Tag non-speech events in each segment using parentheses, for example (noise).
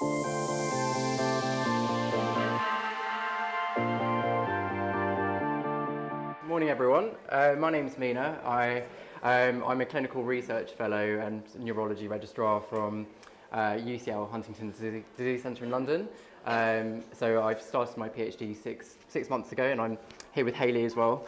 Good morning everyone, uh, my name is Mina. I, um, I'm a clinical research fellow and neurology registrar from uh, UCL Huntington's Disease Centre in London. Um, so I've started my PhD six, six months ago and I'm here with Hayley as well.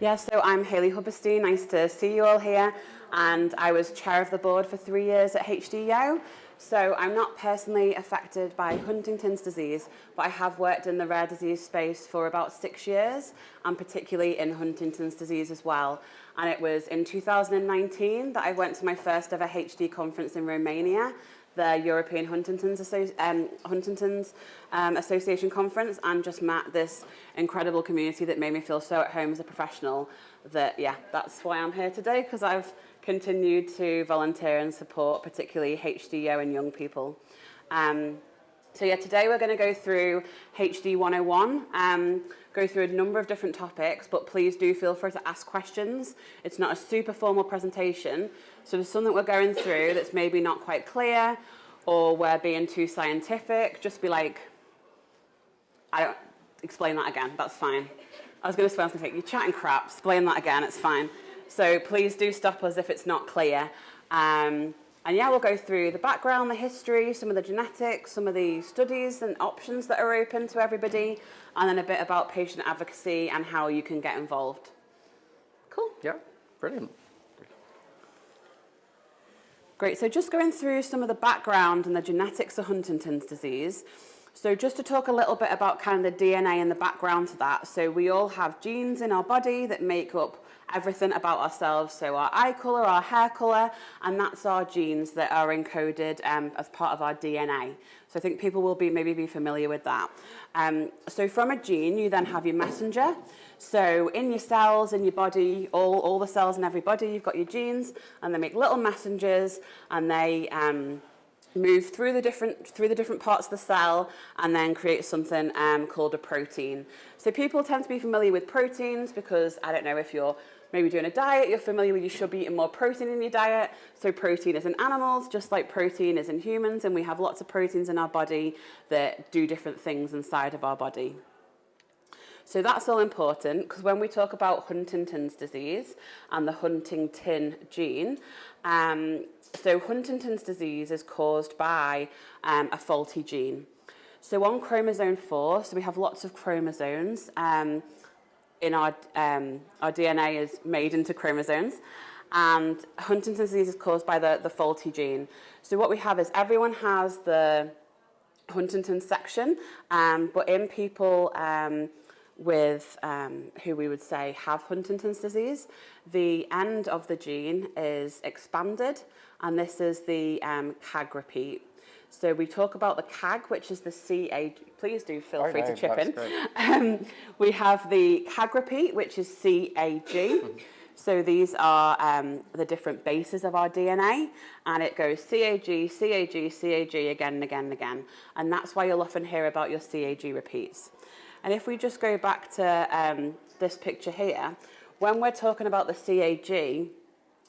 Yeah, so I'm Hayley Hubberstein. Nice to see you all here. And I was chair of the board for three years at HDYO. So I'm not personally affected by Huntington's disease, but I have worked in the rare disease space for about six years, and particularly in Huntington's disease as well. And it was in 2019 that I went to my first ever HD conference in Romania, the European Huntington's, Associ um, Huntington's um, Association Conference, and just met this incredible community that made me feel so at home as a professional that, yeah, that's why I'm here today, because I've continued to volunteer and support particularly HDO and young people. Um, so yeah, today we're going to go through HD 101, um, go through a number of different topics, but please do feel free to ask questions. It's not a super formal presentation, so there's something we're going through that's maybe not quite clear, or we're being too scientific, just be like, I don't, explain that again, that's fine. I was going to say, you're chatting crap, explain that again, it's fine. So please do stop us if it's not clear. Um, and yeah, we'll go through the background, the history, some of the genetics, some of the studies and options that are open to everybody, and then a bit about patient advocacy and how you can get involved. Cool. Yeah, brilliant. Great, so just going through some of the background and the genetics of Huntington's disease. So just to talk a little bit about kind of the DNA and the background to that. So we all have genes in our body that make up everything about ourselves. So our eye colour, our hair colour, and that's our genes that are encoded um, as part of our DNA. So I think people will be maybe be familiar with that. Um, so from a gene, you then have your messenger. So in your cells, in your body, all, all the cells in every body, you've got your genes, and they make little messengers, and they... Um, move through the different through the different parts of the cell and then create something um, called a protein. So people tend to be familiar with proteins because I don't know if you're maybe doing a diet, you're familiar with you should be eating more protein in your diet. So protein is in animals, just like protein is in humans, and we have lots of proteins in our body that do different things inside of our body. So that's all important because when we talk about Huntington's disease and the Huntington gene, um, so Huntington's disease is caused by um, a faulty gene. So on chromosome 4, so we have lots of chromosomes, um, in our, um, our DNA is made into chromosomes. And Huntington's disease is caused by the, the faulty gene. So what we have is everyone has the Huntington section, um, but in people um, with um, who we would say have Huntington's disease, the end of the gene is expanded, and this is the um, CAG repeat. So we talk about the CAG, which is the CAG. Please do feel free to chip in. Um, we have the CAG repeat, which is CAG. (laughs) so these are um, the different bases of our DNA, and it goes CAG, CAG, CAG again and again and again. And that's why you'll often hear about your CAG repeats. And if we just go back to um, this picture here, when we're talking about the CAG,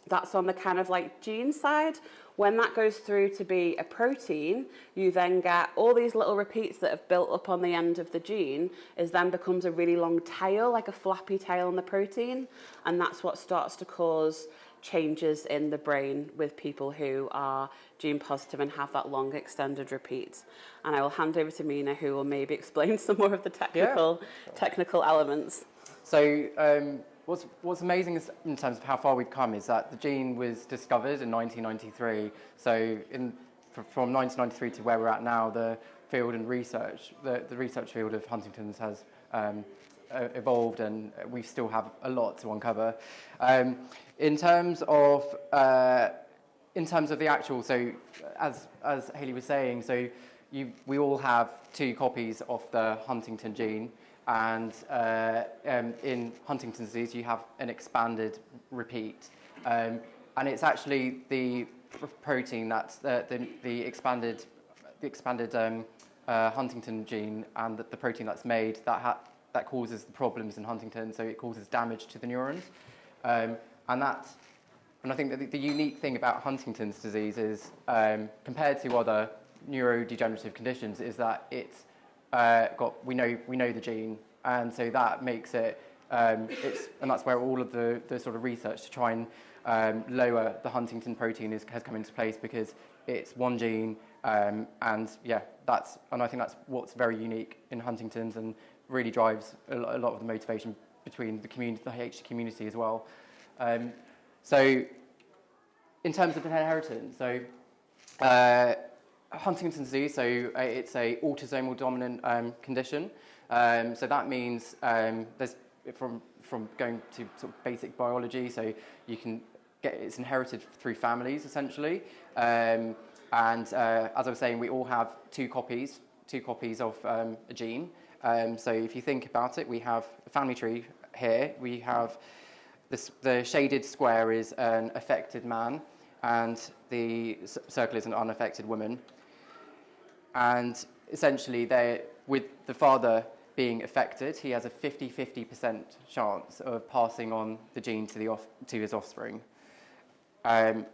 that's on the kind of like gene side, when that goes through to be a protein, you then get all these little repeats that have built up on the end of the gene, is then becomes a really long tail, like a flappy tail on the protein. And that's what starts to cause changes in the brain with people who are gene positive and have that long extended repeat. And I will hand over to Mina who will maybe (laughs) explain some more of the technical, yeah. technical elements. So um, What's, what's amazing in terms of how far we've come is that the gene was discovered in 1993. So in, from 1993 to where we're at now, the field and research, the, the research field of Huntington's has um, evolved and we still have a lot to uncover. Um, in terms of uh, in terms of the actual, so as as Hayley was saying, so you, we all have two copies of the Huntington gene. And uh, um, in Huntington's disease, you have an expanded repeat. Um, and it's actually the protein that's the, the, the expanded, the expanded um, uh, Huntington gene and the, the, protein that's made that, that causes the problems in Huntington. So it causes damage to the neurons. Um, and that, and I think that the, the, unique thing about Huntington's disease is um, compared to other neurodegenerative conditions is that it's uh, got we know we know the gene, and so that makes it um, it's and that's where all of the the sort of research to try and um, lower the Huntington protein is, has come into place because it's one gene, um, and yeah, that's and I think that's what's very unique in Huntington's and really drives a lot, a lot of the motivation between the community, the HD community as well. Um, so, in terms of inheritance, so uh, Huntington's disease, so uh, it's a autosomal dominant um, condition. Um, so that means um, there's from from going to sort of basic biology, so you can get it's inherited through families essentially. Um, and uh, as I was saying, we all have two copies, two copies of um, a gene. So if you think about it, we have a family tree here. We have this, the shaded square is an affected man, and the circle is an unaffected woman. And essentially, they with the father being affected, he has a 50-50% chance of passing on the gene to, the off, to his offspring. Um,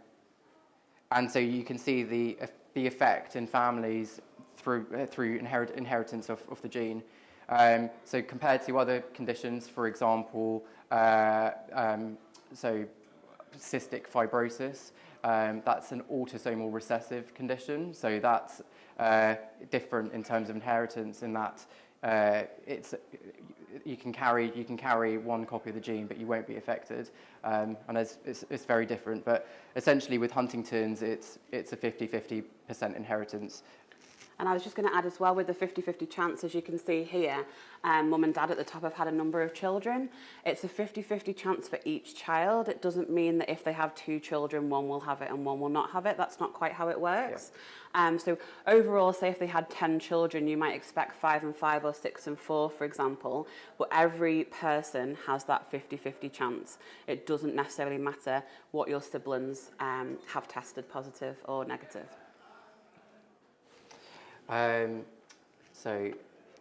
and so you can see the, the effect in families through, uh, through inherit, inheritance of, of the gene. Um, so compared to other conditions, for example, uh, um, so cystic fibrosis, um, that's an autosomal recessive condition. So that's uh, different in terms of inheritance in that uh, it's you can carry you can carry one copy of the gene, but you won't be affected, um, and it's, it's, it's, very different. But essentially, with Huntington's, it's it's a 50-50% inheritance, and I was just going to add as well with the 50-50 chance, as you can see here, um, mum and dad at the top have had a number of children. It's a 50-50 chance for each child. It doesn't mean that if they have two children, one will have it and one will not have it. That's not quite how it works. Yeah. Um, so overall, say if they had 10 children, you might expect five and five or six and four, for example. But every person has that 50-50 chance. It doesn't necessarily matter what your siblings um, have tested positive or negative. Um, so,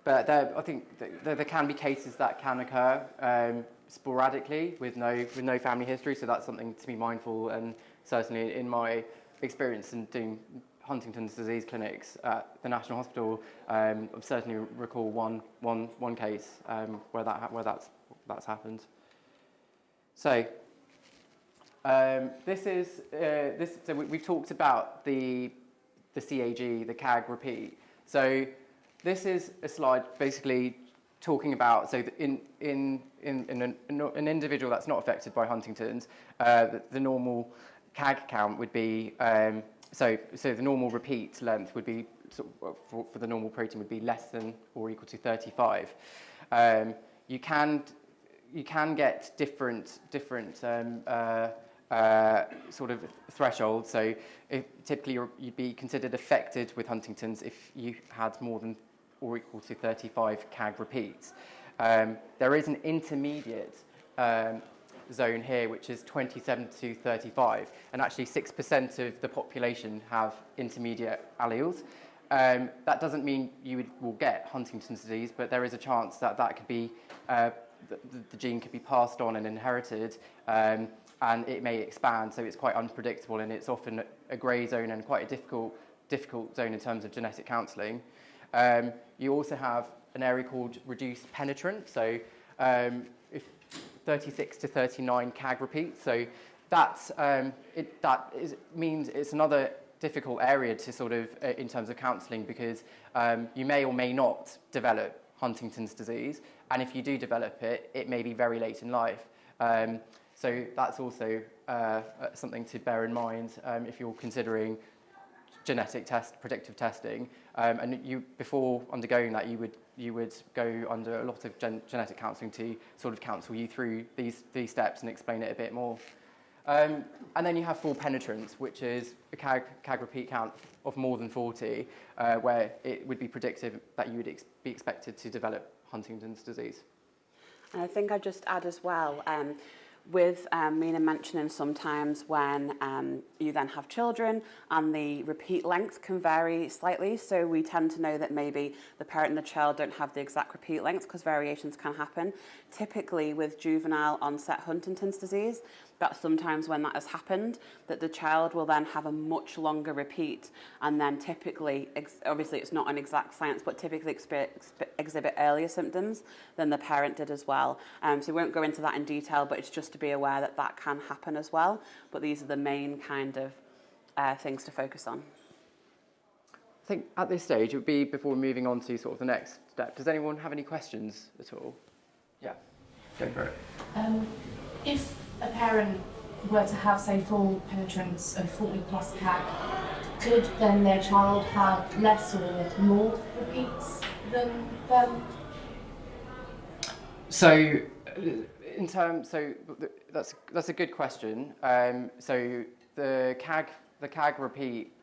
but there, I think there, there, can be cases that can occur um, sporadically with no, with no family history, so that's something to be mindful. And certainly in my experience in doing Huntington's disease clinics at the National Hospital, um, I certainly recall one, one, one case um, where, that, where that's, that's happened. So, um, this is, uh, this, so we, have talked about the the CAG, the CAG repeat. So this is a slide basically talking about, so in, in, in, in an, an, individual that's not affected by Huntington's, uh, the, the, normal CAG count would be, um, so, so the normal repeat length would be, for, for the normal protein would be less than or equal to 35. Um, you can you can get different different um, uh, uh, sort of threshold. So if, typically you'd be considered affected with Huntington's if you had more than or equal to 35 CAG repeats. Um, there is an intermediate um, zone here, which is 27 to 35, and actually 6% of the population have intermediate alleles. Um, that doesn't mean you would, will get Huntington's disease, but there is a chance that that could be, uh, the, the, gene could be passed on and inherited um, and it may expand, so it's quite unpredictable and it's often a grey zone and quite a difficult, difficult zone in terms of genetic counselling. Um, you also have an area called reduced penetrant, so um, if 36 to 39 CAG repeats, so that's, um, it, that is, means it's another difficult area to sort of, uh, in terms of counselling, because um, you may or may not develop Huntington's disease, and if you do develop it, it may be very late in life. So that's also uh, uh, something to bear in mind um, if you're considering genetic test, predictive testing. Um, and you, before undergoing that, you would, you would go under a lot of gen genetic counselling to sort of counsel you through these, these steps and explain it a bit more. Um, and then you have full penetrance, which is a CAG, CAG repeat count of more than 40, uh, where it would be predictive that you would ex be expected to develop Huntington's disease. And I think I'd just add as well, um, with um, Mina mentioning sometimes when um, you then have children and the repeat length can vary slightly. So we tend to know that maybe the parent and the child don't have the exact repeat length because variations can happen. Typically with juvenile onset Huntington's disease, that sometimes when that has happened, that the child will then have a much longer repeat and then typically, ex- obviously it's not an exact science, but typically expe- expe- exhibit earlier symptoms than the parent did as well. Um, so we won't go into that in detail, but it's just to be aware that that can happen as well. But these are the main kind of uh, things to focus on. I think at this stage, it would be before moving on to sort of the next step. Does anyone have any questions at all? Yeah, go for it. Um, if a parent were to have, say, full penetrance of 40 plus CAG, could then their child have less or more repeats than them? So, in terms, so that's that's a good question. Um, so the CAG the CAG repeat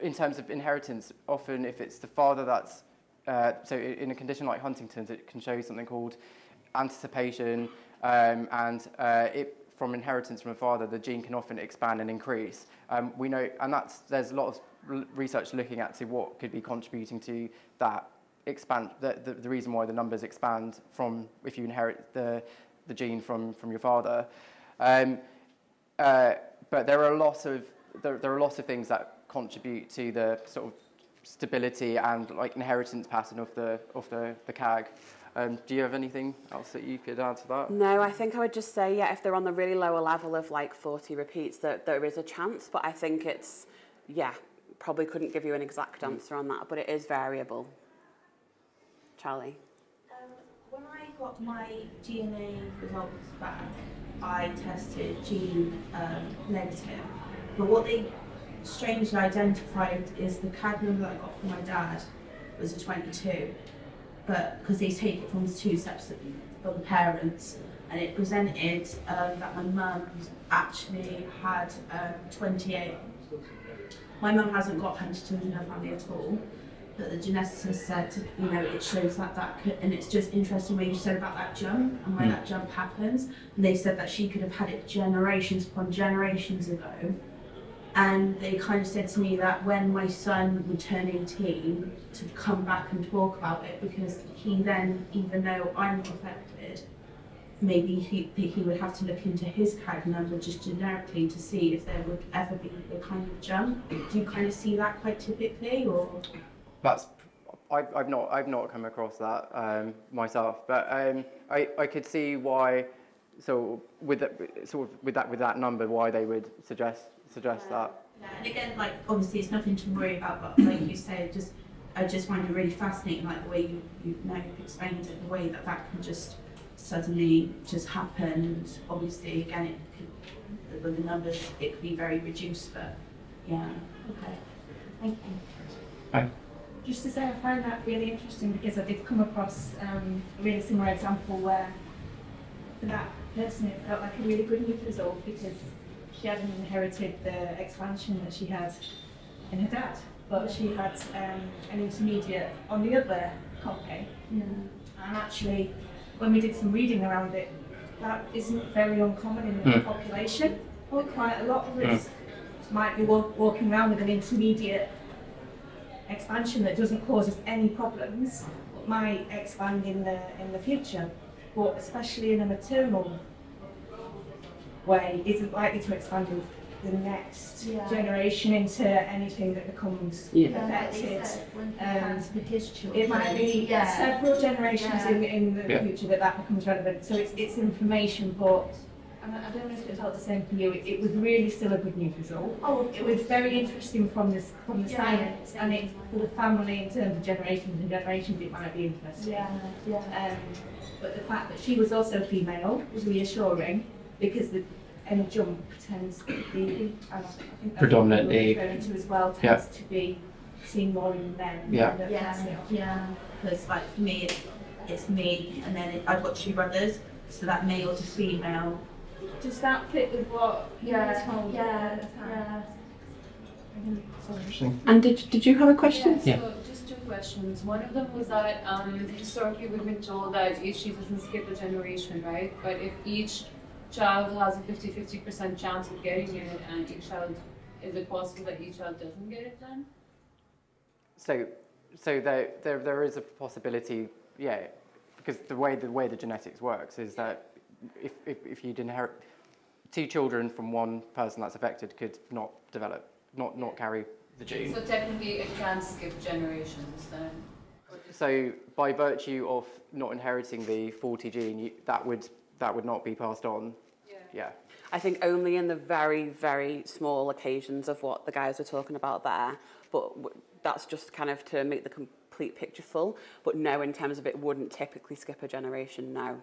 in terms of inheritance, often if it's the father that's uh, so in a condition like Huntington's, it can show something called anticipation, um, and uh, it from inheritance from a father, the gene can often expand and increase. Um, we know, and that's there's a lot of research looking at to what could be contributing to that expand the, the, the reason why the numbers expand from if you inherit the the gene from from your father. Um, uh, but there are lots of there, there are lots of things that contribute to the sort of stability and like inheritance pattern of the of the the CAG. Um, do you have anything else that you could add to that? No, I think I would just say, yeah, if they're on the really lower level of like 40 repeats, that there is a chance, but I think it's, yeah, probably couldn't give you an exact answer on that, but it is variable. Charlie? Um, when I got my DNA results back, I tested gene um, negative. But what they strangely identified is the CAG number that I got from my dad was a 22. But because they take it from two separate from the parents, and it presented um, that my mum actually had um, 28. My mum hasn't got Huntington's in her family at all but the geneticist said, you know, it shows that that could, and it's just interesting what you said about that jump and where Mm. that jump happens. And they said that she could have had it generations upon generations ago. And they kind of said to me that when my son would turn 18, to come back and talk about it because he then, even though I'm affected, maybe he, he would have to look into his CAG number just generically to see if there would ever be a kind of jump. Do you kind of see that quite typically, or? That's I, I've not I've not come across that um, myself, but um, I, I could see why. So with that sort of with that with that number, why they would suggest suggest that. Yeah, and again, like obviously it's nothing to worry about, but like you said, just I just find it really fascinating, like the way you you now you've explained it, the way that that can just suddenly just happen. And obviously, again, it could, with the numbers, it could be very reduced, but yeah, okay, thank you. Hi. Just to say, I find that really interesting because I did come across um, a really similar example where for that person it felt like a really good news result because she hadn't inherited the expansion that she had in her dad, but she had um, an intermediate on the other copy. Yeah. And actually, when we did some reading around it, that isn't very uncommon in the Mm. population. Quite a lot of us might be walk, walking around with an intermediate expansion that doesn't cause us any problems, but might expand in the in the future. But especially in a maternal way, isn't likely to expand in the next Yeah. generation into anything that becomes Yeah. affected. when Um, with his children. It might be Yeah. several generations Yeah. in, in the Yeah. future that that becomes relevant. So it's, it's information, but I I don't know if it felt the same for you. It, it was really still a good news result. Oh, It was very interesting from this from the Yeah. science, and it for the family in terms of generations and generations, it might be interesting. Yeah, yeah. Um, but the fact that she was also female was reassuring because the any jump tends to be, I think Predominantly. what you referring to as well, Yeah. tends to be seen more in men Yeah. than Yeah. female. Yeah, because like for me, it's, it's me, and then it, I've got two brothers, so that male to female. Does that fit with what you were Yeah, told yeah, at the time? yeah. Interesting. And did, did you have a question? Yeah. So just two questions. One of them was that um, historically we've been told that each chief doesn't skip a generation, right? But if each child has a 50-50% chance of getting it, and each child, is it possible that each child doesn't get it then? So, so there, there, there is a possibility, yeah, because the way the way the genetics works is that if, if, if you'd inherit two children from one person that's affected could not develop, not not carry the gene. So technically, it can skip generations then. So by virtue of not inheriting the 40 gene, you, that would that would not be passed on. Yeah. Yeah. I think only in the very, very small occasions of what the guys were talking about there, but that's just kind of to make the complete picture full. But no, in terms of it wouldn't typically skip a generation, no.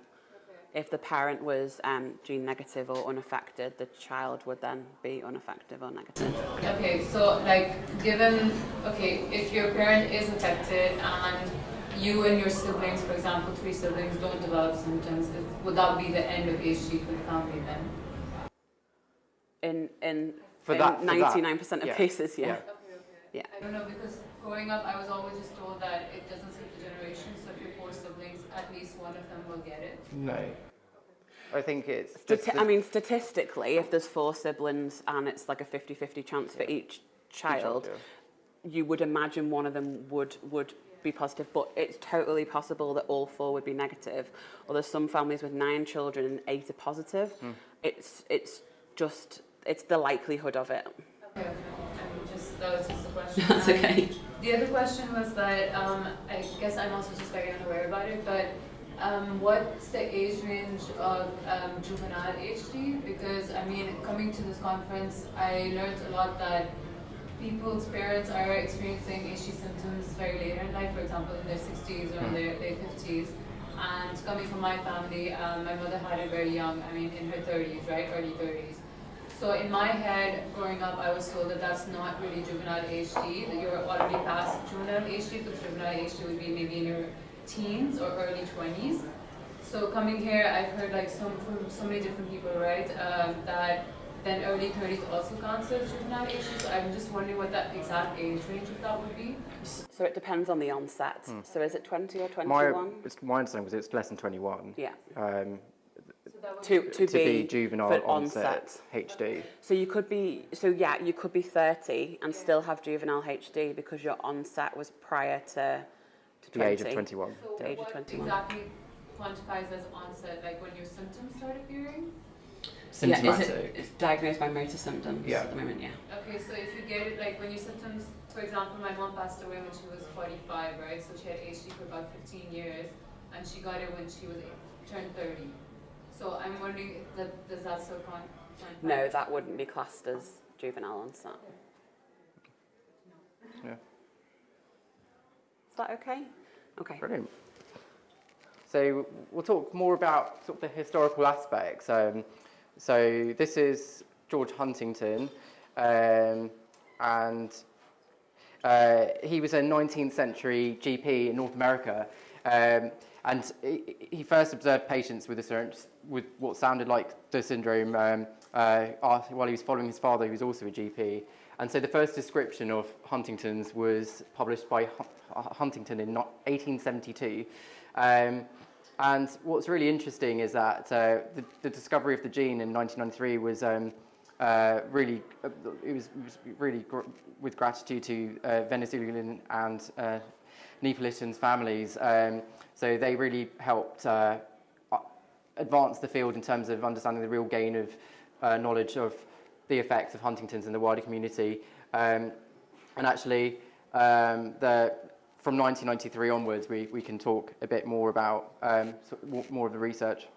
If the parent was um, gene negative or unaffected, the child would then be unaffected or negative. Okay, so like given okay, if your parent is affected and you and your siblings, for example, three siblings don't develop symptoms, would that be the end of HD for the family then? In in, For in that- for that, 99% of yeah. cases, yeah. Yeah. Okay, okay. Yeah. I don't know because growing up, I was always just told that it doesn't skip the generation. So if you're four siblings, at least one of them will get it. No. I think it's. Stati- I mean, statistically, if there's four siblings and it's like a 50-50 chance for each child, yeah. you would imagine one of them would would be positive, but it's totally possible that all four would be negative. Or there's some families with nine children and eight are positive. It's it's just it's the likelihood of it. Okay, okay. I just that was just a question. (laughs) That's And okay. The other question was that um, I guess I'm also just very unaware about it, but um, what's the age range of um, juvenile HD? Because I mean, coming to this conference, I learned a lot that people's parents are experiencing HD symptoms very later in life, for example, in their 60s or in their late 50s. And coming from my family, um, my mother had it very young, I mean, in her 30s, right, early 30s. So in my head, growing up, I was told that that's not really juvenile HD, that you're already past juvenile HD, because juvenile HD would be maybe in your teens or early 20s. So coming here, I've heard like some from so many different people, right, um, that then early 30s also counts as juvenile HD. So I'm just wondering what that exact age range of that would be. So it depends on the onset. So is it 20 or 21? My, it's, my understanding was it's less than 21. yeah. Um, So that To, to, to be juvenile for onset, HD. So you could be, so yeah, you could be 30 and still have juvenile HD because your onset was prior to, to 20. The age of 21. So the age of 21. exactly quantifies as onset, like when your symptoms start appearing? Yeah, Symptomatic. is it, it's diagnosed by motor symptoms Yeah. at the moment, yeah. Okay, so if you get it, like when your symptoms, for example, my mom passed away when she was 45, right? So she had HD for about 15 years, and she got it when she was turned 30. So I'm wondering, if that, does that still count? count No, that wouldn't be classed as juvenile onset. Yeah. Is that okay? Okay. Brilliant. So we'll talk more about sort of the historical aspects. Um, so this is George Huntington, um, and uh, he was a 19th century GP in North America, um, and he, first observed patients with, with what sounded like the syndrome um, uh, while he was following his father, who was also a GP. And so the first description of Huntington's was published by Huntington in 1872. Um, and what's really interesting is that uh, the, the discovery of the gene in 1993 was um, uh, really, uh, it was, was really gr- with gratitude to uh, Venezuelan and uh, Neapolitan families. Um, so they really helped uh, advance the field in terms of understanding the real gain of uh, knowledge of the effects of Huntington's in the wider community. Um, and actually, um, the, from 1993 onwards, we, we can talk a bit more about um, more- of the research.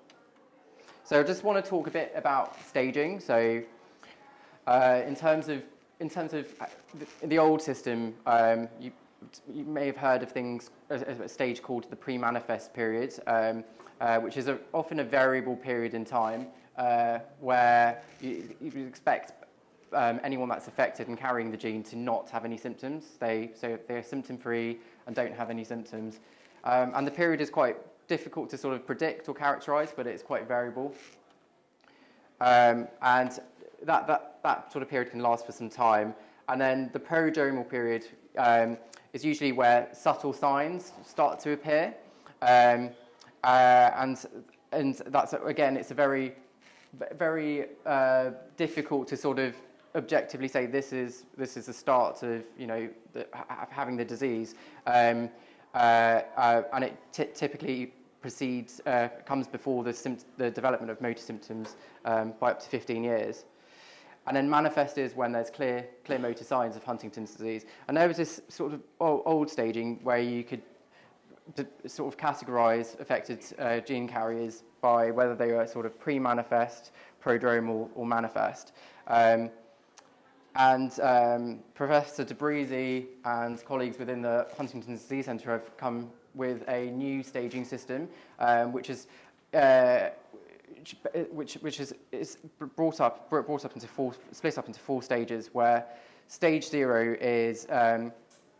So I just want to talk a bit about staging. So uh, in terms of in terms of uh, the, old system, um, you you may have heard of things as a stage called the pre-manifest period, um, uh, which is a, often a variable period in time uh, where you, you expect um, anyone that's affected and carrying the gene to not have any symptoms. They so they're symptom-free and don't have any symptoms, um, and the period is quite difficult to sort of predict or characterize, but it's quite variable. Um, and that, that, that sort of period can last for some time. And then the prodromal period um, is usually where subtle signs start to appear. Um, uh, and, and that's, again, it's a very, very uh, difficult to sort of objectively say this is, this is the start of, you know, the, having the disease. Um, uh, uh, and it ty- typically precedes, uh, comes before the, the development of motor symptoms um, by up to 15 years. And then manifest is when there's clear, clear motor signs of Huntington's disease. And there was this sort of old, staging where you could sort of categorize affected uh, gene carriers by whether they were sort of pre-manifest, prodromal, or manifest. Um, and um, Professor Tabrizi and colleagues within the Huntington's Disease Centre have come with a new staging system, um, which is uh, which, which, is, is brought up brought up into four split up into four stages. Where stage zero is um,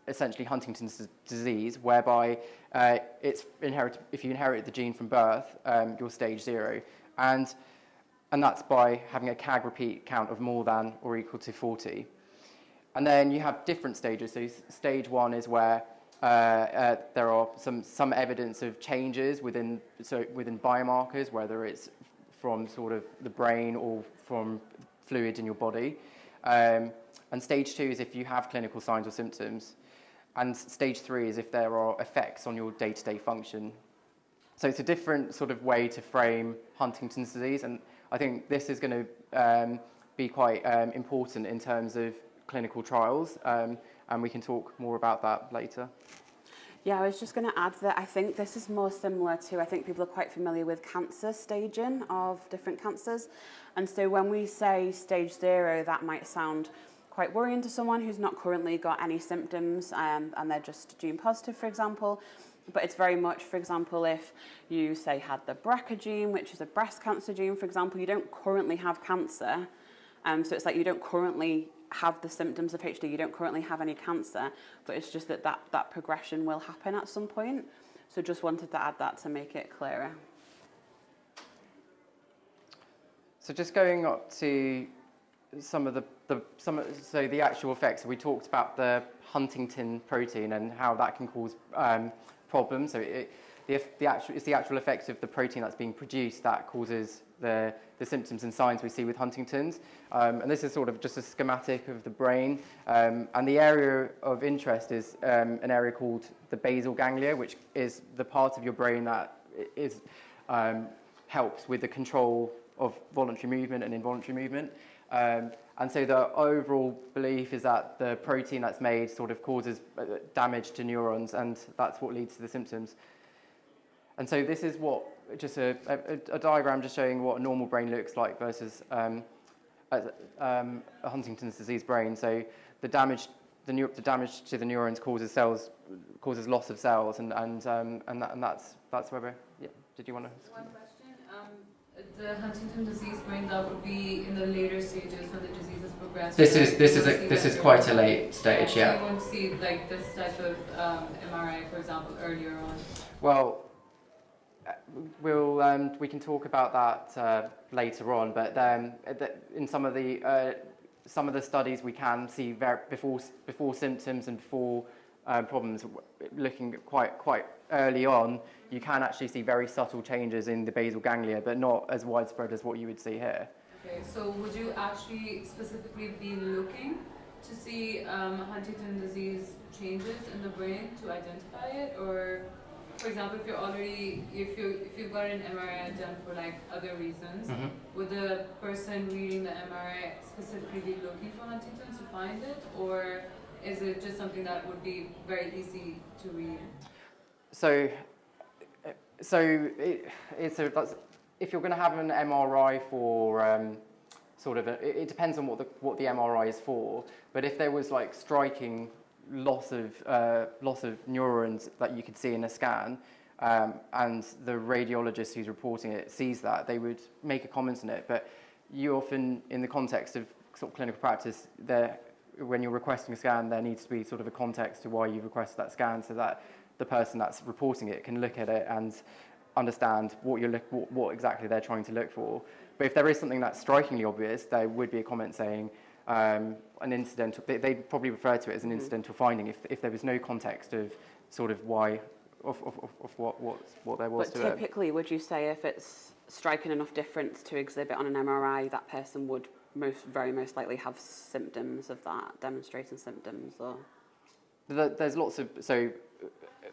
essentially Huntington's disease, whereby uh, it's inherit if you inherit the gene from birth, um, you're stage zero, and and that's by having a CAG repeat count of more than or equal to 40. And then you have different stages. So stage one is where uh, uh, there are some, some evidence of changes within, so within biomarkers, whether it's from sort of the brain or from fluid in your body. Um, and stage two is if you have clinical signs or symptoms. And stage three is if there are effects on your day-to-day function. So it's a different sort of way to frame Huntington's disease. And I think this is going to um, be quite um, important in terms of clinical trials, um, and we can talk more about that later. Yeah, I was just going to add that I think this is more similar to, I think people are quite familiar with cancer staging of different cancers. And so when we say stage zero, that might sound quite worrying to someone who's not currently got any symptoms um, and they're just gene positive, for example. But it's very much, for example, if you say had the BRCA gene, which is a breast cancer gene, for example, you don't currently have cancer. Um, so it's like you don't currently have the symptoms of HD, you don't currently have any cancer, but it's just that, that that progression will happen at some point. So just wanted to add that to make it clearer. So just going up to some of the, the some so the actual effects. We talked about the Huntington protein and how that can cause um, problems. So it, the, the actual, it's the actual effect of the protein that's being produced that causes the, the symptoms and signs we see with Huntington's. Um, and this is sort of just a schematic of the brain. Um, and the area of interest is um, an area called the basal ganglia, which is the part of your brain that is, um, helps with the control of voluntary movement and involuntary movement. Um, and so the overall belief is that the protein that's made sort of causes uh, damage to neurons, and that's what leads to the symptoms. And so this is what just a, a, a diagram just showing what a normal brain looks like versus um, a, um, a Huntington's disease brain. So the damage, the, the damage to the neurons causes cells, causes loss of cells, and and um, and, that, and that's that's where we're. Yeah. Did you want to? The Huntington disease brain that would be in the later stages when the disease has progressed. This is this is a, this is quite a late stage. So Yeah. You won't see like this type of um, MRI, for example, earlier on. Well, uh, we'll um, we can talk about that uh, later on, but um, in some of the uh, some of the studies we can see ver- before before symptoms and before um, problems, looking quite quite early on, you can actually see very subtle changes in the basal ganglia, but not as widespread as what you would see here. Okay, so would you actually specifically be looking to see um, Huntington disease changes in the brain to identify it, or, for example, if you're already if you if you've got an MRI done for like other reasons, would the person reading the MRI specifically be looking for Huntington's to find it, or is it just something that would be very easy to read? So, so it, it's a, if you're going to have an MRI for um, sort of, a, it, it depends on what the what the MRI is for. But if there was like striking loss of uh, loss of neurons that you could see in a scan, um, and the radiologist who's reporting it sees that, they would make a comment on it. But you often, in the context of sort of clinical practice, there when you're requesting a scan, there needs to be sort of a context to why you've requested that scan, so that the person that's reporting it can look at it and understand what you're look, what, what exactly they're trying to look for. But if there is something that's strikingly obvious, there would be a comment saying um, an incidental. They, they'd probably refer to it as an incidental finding if, if there was no context of sort of why of, of, of, of what, what what there was But to it. typically, would you say if it's striking enough difference to exhibit on an MRI, that person would most very most likely have symptoms of that, demonstrating symptoms, or There's lots of so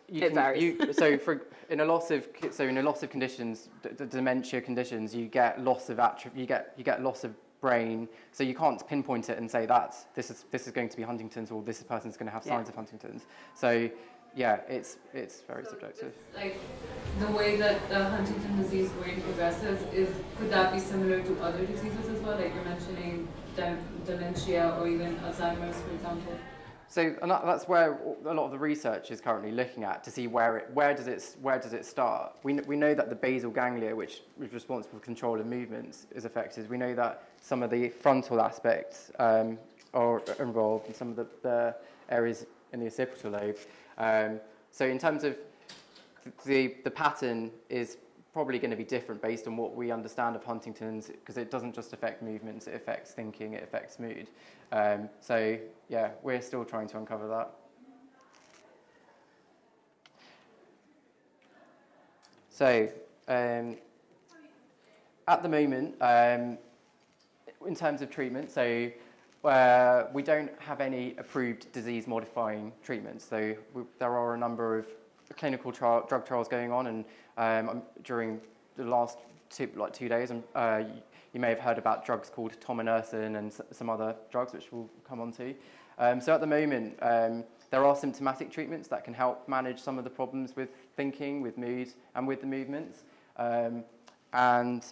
you It can, varies. You, (laughs) so for in a loss of so in a loss of conditions, d- d- dementia conditions, you get loss of attri- you get you get loss of brain. So you can't pinpoint it and say that this is this is going to be Huntington's or this person's going to have Yeah. signs of Huntington's. So yeah, it's it's very subjective. Like the way that the Huntington disease brain progresses is could that be similar to other diseases as well? Like you're mentioning dem- dementia or even Alzheimer's, for example. So and that's where a lot of the research is currently looking at to see where it, where does it, where does it start. We, we know that the basal ganglia, which is responsible for control of movements, is affected. We know that some of the frontal aspects um, are involved in some of the, the areas in the occipital lobe. Um, so in terms of the, the pattern is probably going to be different based on what we understand of Huntington's because it doesn't just affect movements, it affects thinking, it affects mood. Um, so yeah, we're still trying to uncover that. So um, at the moment, um, in terms of treatment, so uh, we don't have any approved disease-modifying treatments. So we, there are a number of clinical trial, drug trials going on, and um, um, during the last two, like two days, um, uh, you, may have heard about drugs called tominersen and some other drugs, which we'll come on to. Um, so at the moment, um, there are symptomatic treatments that can help manage some of the problems with thinking, with mood, and with the movements. Um, and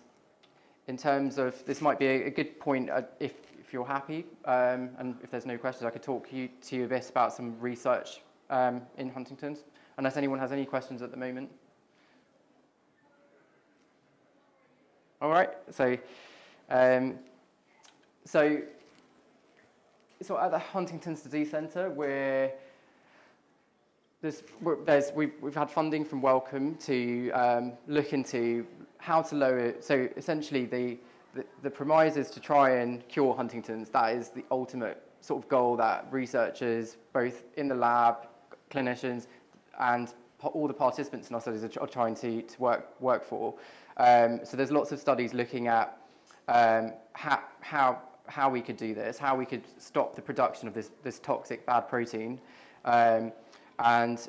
in terms of this might be a, a good point uh, if, if you're happy um, and if there's no questions I could talk you, to you a bit about some research in Huntington's unless anyone has any questions at the moment. All right, so um, so so at the Huntington's Disease Centre we're there's, there's, we've, we've had funding from Wellcome to um, look into how to lower. So essentially, the, the, the premise is to try and cure Huntington's. That is the ultimate sort of goal that researchers, both in the lab, clinicians, and all the participants in our studies are, trying to, to work, work for. Um, so there's lots of studies looking at um, how, how, how we could do this, how we could stop the production of this, this toxic bad protein. Um, and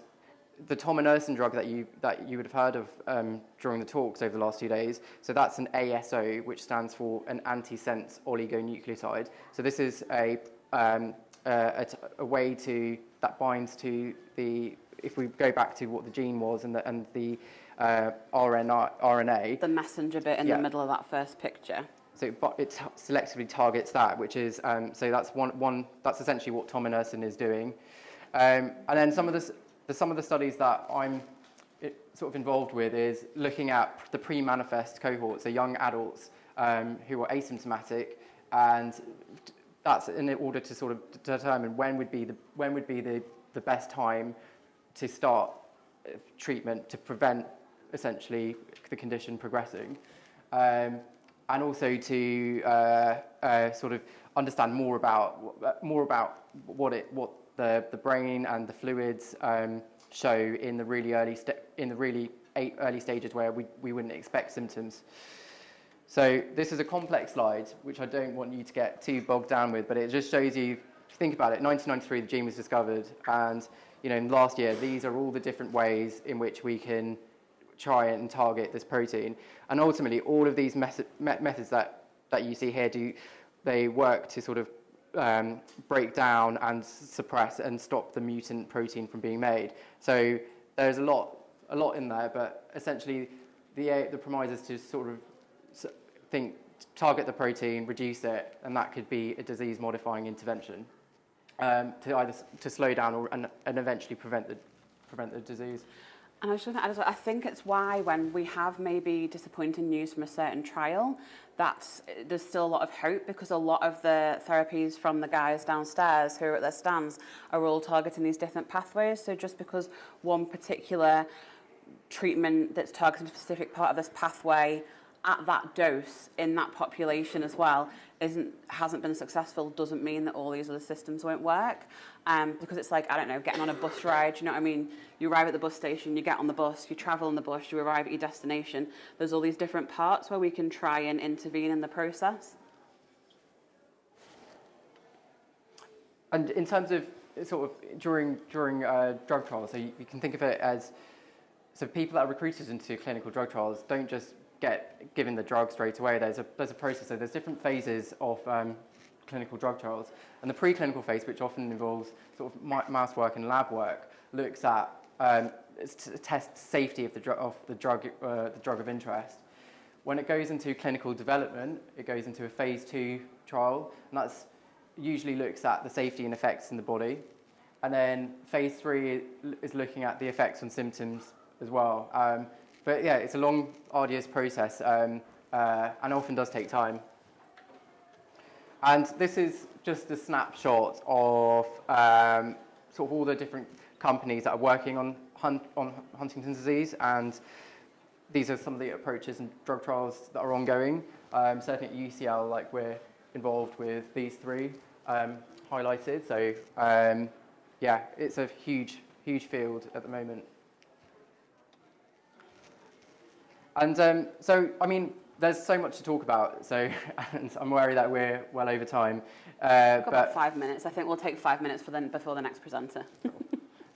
the tominersen drug that you, that you would have heard of um, during the talks over the last two days, so that's an ASO, which stands for an antisense oligonucleotide. So this is a, um, a, a way to, that binds to the, if we go back to what the gene was and the, and the uh, RNA, RNA, The messenger bit in Yeah. the middle of that first picture. so it, it selectively targets that, which is um, so that's one one that's essentially what tominersen is doing, um, and then some of the, the some of the studies that I'm i- sort of involved with is looking at the pre-manifest cohorts, so young adults um, who are asymptomatic, and that's in order to sort of determine when would be the when would be the, the best time to start uh, treatment to prevent essentially the condition progressing. Um, and also to uh, uh, sort of understand more about more about what it what the, the brain and the fluids um, show in the really early in the really early stages where we, we wouldn't expect symptoms. So this is a complex slide, which I don't want you to get too bogged down with, but it just shows you, think about it, 1993 the gene was discovered, and you know, in last year, these are all the different ways in which we can try and target this protein. And ultimately, all of these method, me- methods that, that you see here, do they work to sort of um, break down and suppress and stop the mutant protein from being made. So there's a lot, a lot in there, but essentially, the, the premise is to sort of think, target the protein, reduce it, and that could be a disease-modifying intervention um, to either to slow down or and, and eventually prevent the prevent the disease. And I was just going to add as well, I think it's why when we have maybe disappointing news from a certain trial, that's, there's still a lot of hope because a lot of the therapies from the guys downstairs who are at their stands are all targeting these different pathways. So just because one particular treatment that's targeting a specific part of this pathway at that dose in that population as well isn't hasn't been successful doesn't mean that all these other systems won't work. Um, because it's like I don't know getting on a bus ride you know what I mean? You arrive at the bus station you get on the bus you travel on the bus you arrive at your destination. There's all these different parts where we can try and intervene in the process. And in terms of sort of during during uh, drug trials. So you, you can think of it as so people that are recruited into clinical drug trials don't just get given the drug straight away. There's a there's a process. So there's different phases of um, clinical drug trials, and the preclinical phase, which often involves sort of mouse work and lab work, looks at um, test safety of the drug of the drug uh, the drug of interest. When it goes into clinical development, it goes into a phase two trial, and that's usually looks at the safety and effects in the body. And then phase three is looking at the effects on symptoms as well. Um, but yeah, it's a long, arduous process um, uh, and often does take time. And this is just a snapshot of um, sort of all the different companies that are working on, hun- on Huntington's disease. And these are some of the approaches and drug trials that are ongoing. Um, certainly at UCL, like we're involved with these three um, highlighted. So um, yeah, it's a huge, huge field at the moment. And um, so, I mean, there's so much to talk about. So, (laughs) and I'm worried that we're well over time. Uh, We've got about five minutes. I think we'll take five minutes for then before the next presenter. (laughs)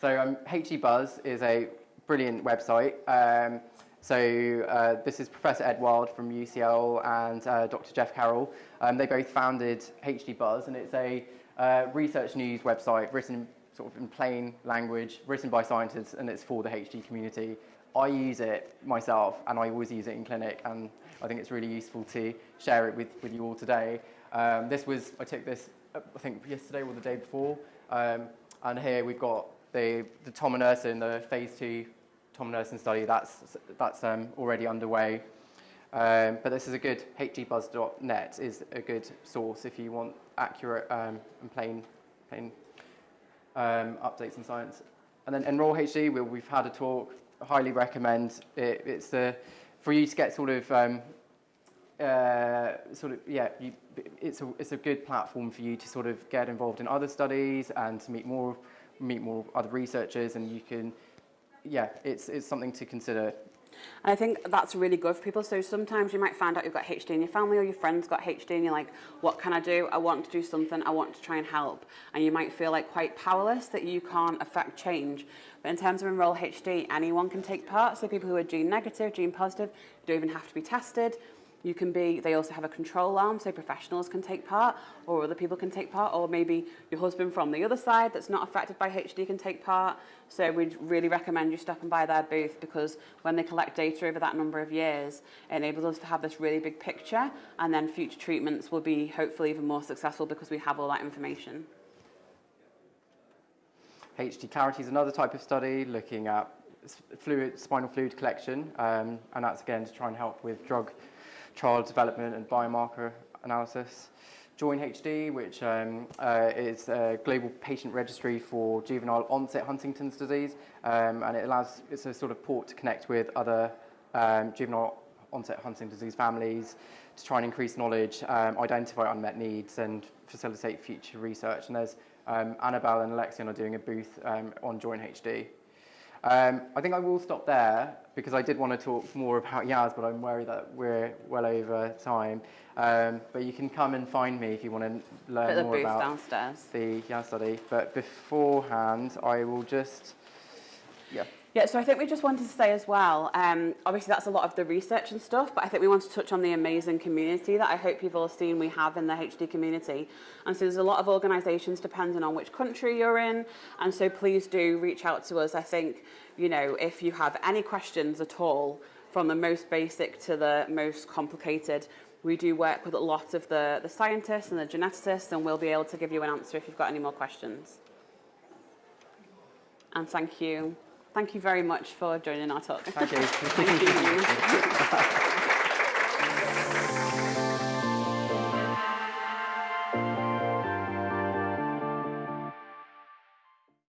So um, HD Buzz is a brilliant website. Um, so uh, this is Professor Ed Wild from UCL and uh, Dr. Jeff Carroll. Um, they both founded HD Buzz, and it's a uh, research news website written sort of in plain language, written by scientists, and it's for the HD community. I use it myself, and I always use it in clinic, and I think it's really useful to share it with, with you all today. Um, this was I took this I think yesterday or the day before, um, and here we've got the the tominersen, the phase two tominersen study. That's that's um, already underway. Um, but this is a good hdbuzz.net is a good source if you want accurate um, and plain plain um, updates in science. And then Enroll HD, we, we've had a talk. Highly recommend it. It's the for you to get sort of um, uh, sort of yeah. You, it's a it's a good platform for you to sort of get involved in other studies and to meet more meet more other researchers, and you can yeah. It's it's something to consider. And I think that's really good for people. So sometimes you might find out you've got HD in your family or your friends got HD and you're like, what can I do? I want to do something. I want to try and help. And you might feel like quite powerless that you can't affect change. But in terms of Enroll HD, anyone can take part. So people who are gene negative, gene positive, don't even have to be tested. You can be, they also have a control arm, so professionals can take part, or other people can take part, or maybe your husband from the other side that's not affected by HD can take part. So we'd really recommend you stopping by their booth because when they collect data over that number of years, it enables us to have this really big picture, and then future treatments will be hopefully even more successful because we have all that information. HD Clarity is another type of study looking at fluid, spinal fluid collection, um, and that's again to try and help with drug trial development and biomarker analysis. Join HD, which um, uh, is a global patient registry for juvenile onset Huntington's disease, um, and it allows it's a sort of port to connect with other um, juvenile onset Huntington's disease families to try and increase knowledge, um, identify unmet needs, and facilitate future research. And there's um, Annabelle and Alexion are doing a booth um, on Join HD. Um, I think I will stop there because I did want to talk more about Yaz, but I'm worried that we're well over time. Um, but you can come and find me if you want to learn more about downstairs. the Yaz study. But beforehand, I will just, yeah. Yeah, so I think we just wanted to say as well, um, obviously that's a lot of the research and stuff, but I think we want to touch on the amazing community that I hope you've all seen we have in the HD community. And so there's a lot of organisations depending on which country you're in, and so please do reach out to us. I think, you know, if you have any questions at all, from the most basic to the most complicated, we do work with a lot of the, the scientists and the geneticists, and we'll be able to give you an answer if you've got any more questions. And thank you. Thank you very much for joining our talk. Thank you. (laughs) Thank you. (laughs)